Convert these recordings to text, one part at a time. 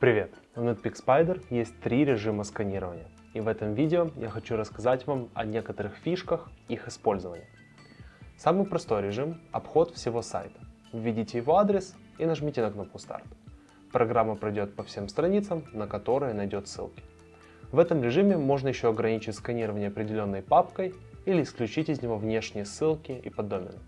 Привет! В Netpeak Spider есть три режима сканирования. И в этом видео я хочу рассказать вам о некоторых фишках их использования. Самый простой режим – обход всего сайта. Введите его адрес и нажмите на кнопку «Старт». Программа пройдет по всем страницам, на которые найдет ссылки. В этом режиме можно еще ограничить сканирование определенной папкой или исключить из него внешние ссылки и поддомены.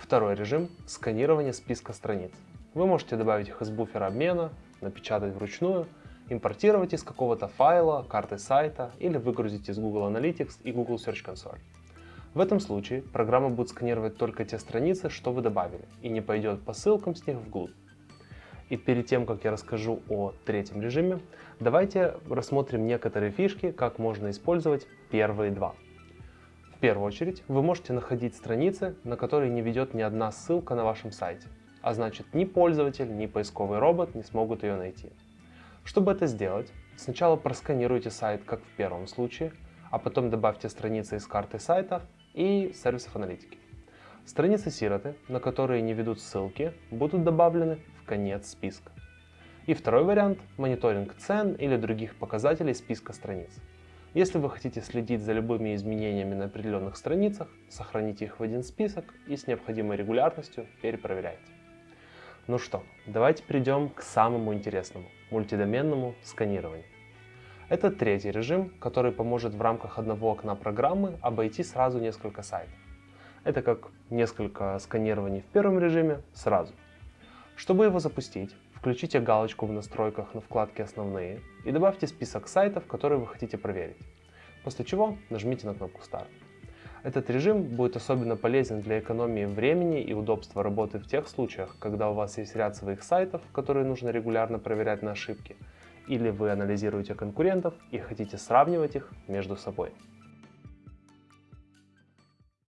Второй режим – сканирование списка страниц. Вы можете добавить их из буфера обмена, напечатать вручную, импортировать из какого-то файла, карты сайта или выгрузить из Google Analytics и Google Search Console. В этом случае программа будет сканировать только те страницы, что вы добавили, и не пойдет по ссылкам с них вглубь. И перед тем, как я расскажу о третьем режиме, давайте рассмотрим некоторые фишки, как можно использовать первые два. В первую очередь, вы можете находить страницы, на которые не ведет ни одна ссылка на вашем сайте, а значит ни пользователь, ни поисковый робот не смогут ее найти. Чтобы это сделать, сначала просканируйте сайт, как в первом случае, а потом добавьте страницы из карты сайта и сервисов аналитики. Страницы сироты, на которые не ведут ссылки, будут добавлены в конец списка. И второй вариант – мониторинг цен или других показателей списка страниц. Если вы хотите следить за любыми изменениями на определенных страницах, сохраните их в один список и с необходимой регулярностью перепроверяйте. Ну что, давайте перейдем к самому интересному – мультидоменному сканированию. Это третий режим, который поможет в рамках одного окна программы обойти сразу несколько сайтов. Это как несколько сканирований в первом режиме сразу. Чтобы его запустить, включите галочку в настройках на вкладке «Основные» и добавьте список сайтов, которые вы хотите проверить. После чего нажмите на кнопку «Старт». Этот режим будет особенно полезен для экономии времени и удобства работы в тех случаях, когда у вас есть ряд своих сайтов, которые нужно регулярно проверять на ошибки, или вы анализируете конкурентов и хотите сравнивать их между собой.